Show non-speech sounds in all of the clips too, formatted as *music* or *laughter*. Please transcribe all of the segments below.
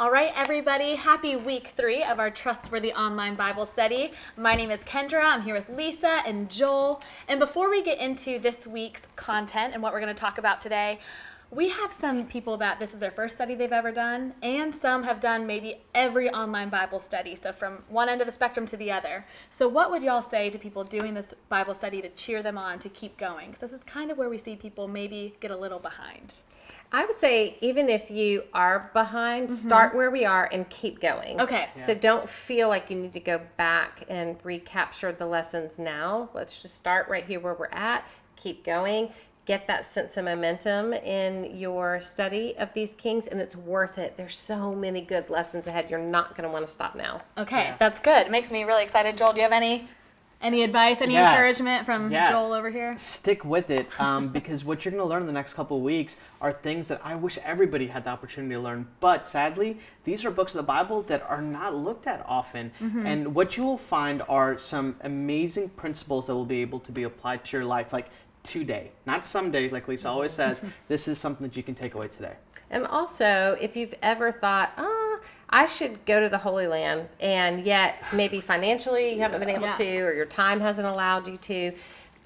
All right, everybody, happy week three of our Trustworthy Online Bible Study. My name is Kendra. I'm here with Lysa and Joel. And before we get into this week's content and what we're going to talk about today, we have some people that this is their first study they've ever done, and some have done maybe every online Bible study, so from one end of the spectrum to the other. So, what would y'all say to people doing this Bible study to cheer them on to keep going? Because this is kind of where we see people maybe get a little behind. I would say even if you are behind, start where we are and keep going. Mm-hmm. Okay. So don't feel like you need to go back and recapture the lessons now. Let's just start right here where we're at. Keep going. Get that sense of momentum in your study of these kings, and it's worth it. There's so many good lessons ahead. You're not going to want to stop now. Okay, that's good. It makes me really excited. Joel, do you have any any advice, any Yeah. encouragement from Yeah. Joel over here? Stick with it um, *laughs* because what you're going to learn in the next couple of weeks are things that I wish everybody had the opportunity to learn. But sadly, these are books of the Bible that are not looked at often. And what you will find are some amazing principles that will be able to be applied to your life, like today, not someday, like Lysa always says. *laughs* this is something that you can take away today. And also, if you've ever thought, ah, I should go to the Holy Land, and yet maybe financially you haven't been able Yeah. to, or your time hasn't allowed you to,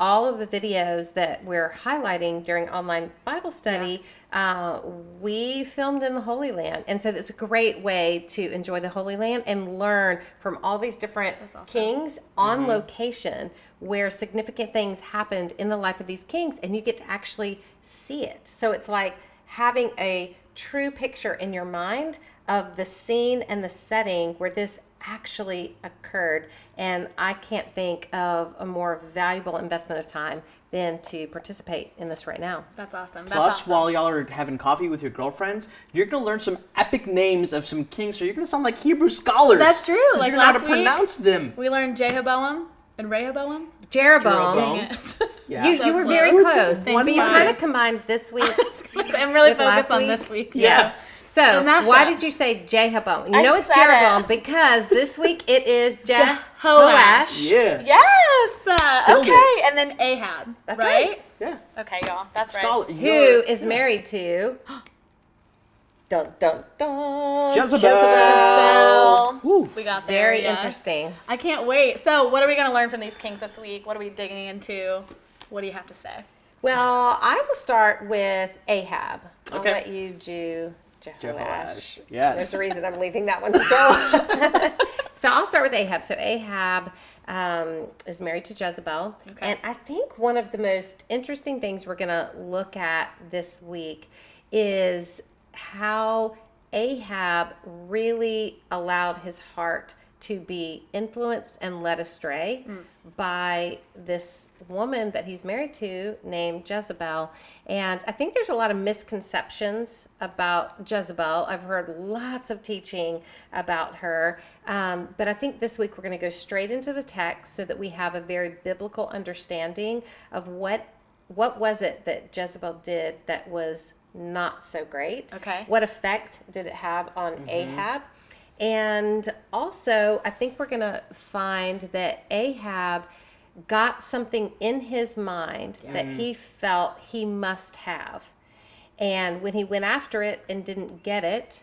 all of the videos that we're highlighting during online Bible study, uh, we filmed in the Holy Land. And so it's a great way to enjoy the Holy Land and learn from all these different awesome. kings on location where significant things happened in the life of these kings, and you get to actually see it. So it's like having a true picture in your mind of the scene and the setting where this actually occurred. And I can't think of a more valuable investment of time than to participate in this right now. That's awesome. That's Plus, awesome. while y'all are having coffee with your girlfriends, you're going to learn some epic names of some kings, so you're going to sound like Hebrew scholars. That's true. like you're going to last how to week. pronounce them. we learned Jehoboam and Rehoboam. Jeroboam. Jeroboam. Dang it. *laughs* Yeah. You, you were very close. close, but you you. kind of combined this week. *laughs* I'm really focused on week? this week. Yeah. So, why did you say Jehoboam? You I know it's said Jeroboam it. because this week it is *laughs* Jehoash. Jehoash. Yeah. Yes. Uh, Killed okay, and then Ahab. That's right. right. Yeah. Okay, y'all. That's Scholar. right. who you're- is married to *gasps* dun dun dun Jezebel. Bell. Woo. We got there. Very yes. interesting. I can't wait. So, what are we going to learn from these kings this week? What are we digging into? What do you have to say? Well, I will start with Ahab. I'll Okay. let you do Jehoash. Jehoash. Yes. There's a reason I'm leaving that one to Joel. *laughs* so I'll start with Ahab. So Ahab um, is married to Jezebel. Okay. And I think one of the most interesting things we're going to look at this week is how Ahab really allowed his heart to be influenced and led astray by this woman that he's married to named Jezebel. And I think there's a lot of misconceptions about Jezebel. I've heard lots of teaching about her. Um, but I think this week we're going to go straight into the text so that we have a very biblical understanding of what what was it that Jezebel did that was not so great. Okay. What effect did it have on Ahab? And also, I think we're going to find that Ahab got something in his mind that he felt he must have. And when he went after it and didn't get it,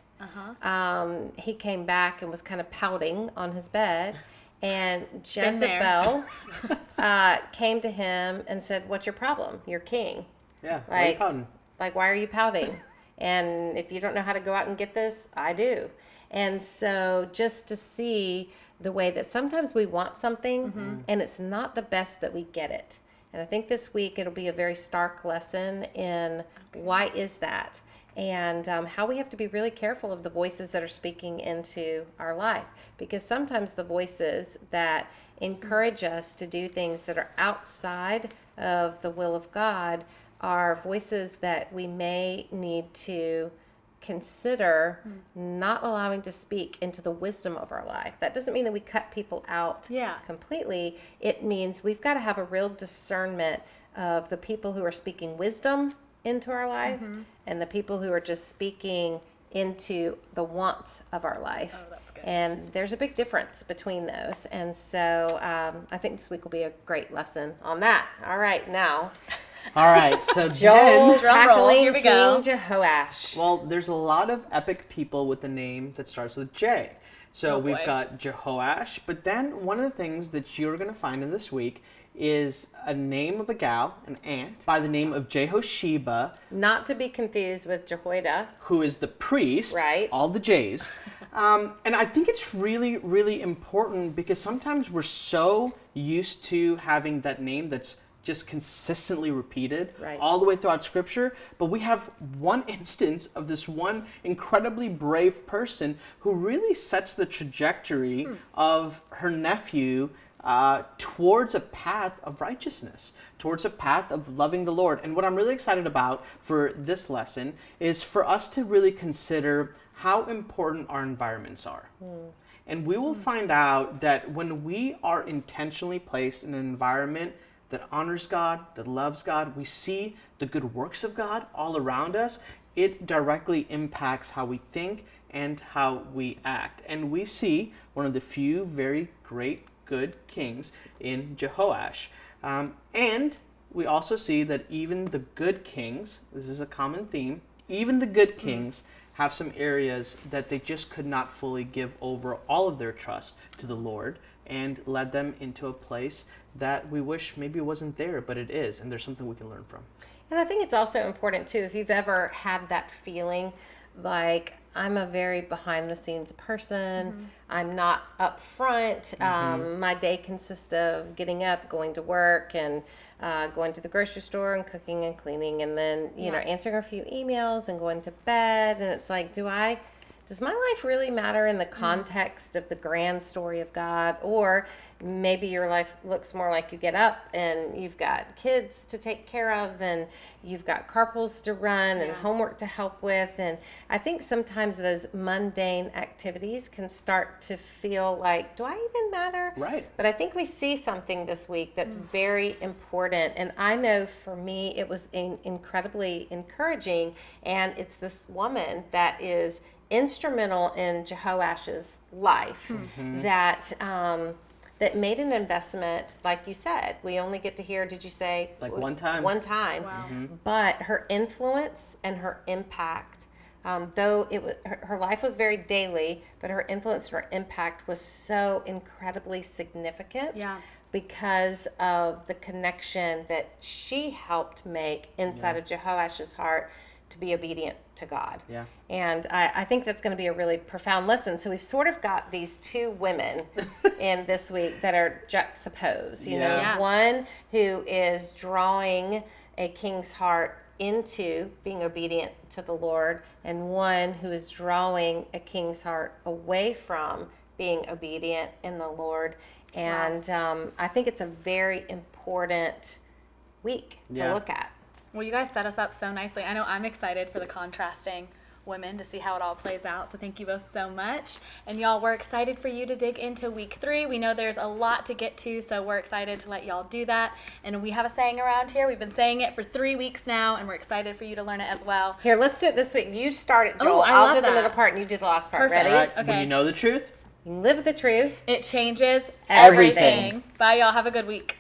um, he came back and was kind of pouting on his bed. And. Jezebel *laughs* uh, came to him and said, What's your problem? You're king. Yeah. why Like- pouting? Like, why are you pouting? and if you don't know how to go out and get this, I do. And so, just to see the way that sometimes we want something and it's not the best that we get it. And I think this week it'll be a very stark lesson in why is that and um, how we have to be really careful of the voices that are speaking into our life. Because sometimes the voices that encourage us to do things that are outside of the will of God are voices that we may need to consider not allowing to speak into the wisdom of our life. That doesn't mean that we cut people out Yeah. completely. It means we've got to have a real discernment of the people who are speaking wisdom into our life and the people who are just speaking into the wants of our life. Oh, that's good. And there's a big difference between those. And so um, I think this week will be a great lesson on that. All right, now All right, so *laughs* Joel then, Drum roll, tackling here we King go. Jehoash. well, there's a lot of epic people with a name that starts with J. So Oh, we've boy. got Jehoash, but then one of the things that you're going to find in this week is a name of a gal, an aunt, by the name of Jehosheba, Not to be confused with Jehoiada. who is the priest, Right. All the J's. *laughs* Um, and I think it's really, really important because sometimes we're so used to having that name that's just consistently repeated Right. all the way throughout Scripture. But we have one *laughs* instance of this one incredibly brave person who really sets the trajectory hmm. of her nephew uh, towards a path of righteousness, towards a path of loving the Lord. And what I'm really excited about for this lesson is for us to really consider how important our environments are. Hmm. And we will hmm. find out that when we are intentionally placed in an environment that honors God, that loves God, we see the good works of God all around us, it directly impacts how we think and how we act. And we see one of the few very great, good kings in Jehoash. Um, and we also see that even the good kings, this is a common theme, even the good kings have some areas that they just could not fully give over all of their trust to the Lord and led them into a place that we wish maybe wasn't there, but it is, and there's something we can learn from. And I think it's also important too if you've ever had that feeling like I'm a very behind the scenes person. I'm not up front. Um, my day consists of getting up, going to work, and uh, going to the grocery store and cooking and cleaning, and then you know answering a few emails and going to bed. And it's like, do I? Does my life really matter in the mm. context of the grand story of God? Or maybe your life looks more like you get up and you've got kids to take care of and you've got carpools to run and Yeah. homework to help with. And I think sometimes those mundane activities can start to feel like, do I even matter? Right. But I think we see something this week that's mm. very important. And I know for me, it was in, incredibly encouraging. And it's this woman that is instrumental in Jehoash's life that. Um, that made an investment, like you said. We only get to hear, did you say? Like one time. One time. Wow. But her influence and her impact, um, though it was, her, her life was very daily, but her influence and her impact was so incredibly significant Yeah. because of the connection that she helped make inside of Jehoash's heart to be obedient to God. Yeah. And I, I think that's going to be a really profound lesson. So we've sort of got these two women *laughs* in this week that are juxtaposed. You know, Yeah. Yeah. one who is drawing a king's heart into being obedient to the Lord, and one who is drawing a king's heart away from being obedient in the Lord. And um, I think it's a very important week to Yeah. look at. Well, you guys set us up so nicely. I know I'm excited for the contrasting women to see how it all plays out. So thank you both so much. And y'all, we're excited for you to dig into week three. We know there's a lot to get to, so we're excited to let y'all do that. And we have a saying around here. We've been saying it for three weeks now, and we're excited for you to learn it as well. Here, let's do it this week. You start it, Oh, Joel. I I'll love do the that. middle part, and you do the last part. Perfect. Ready? All right, when Okay. you know the truth, You live the truth. It changes Everything. everything. Bye, y'all. Have a good week.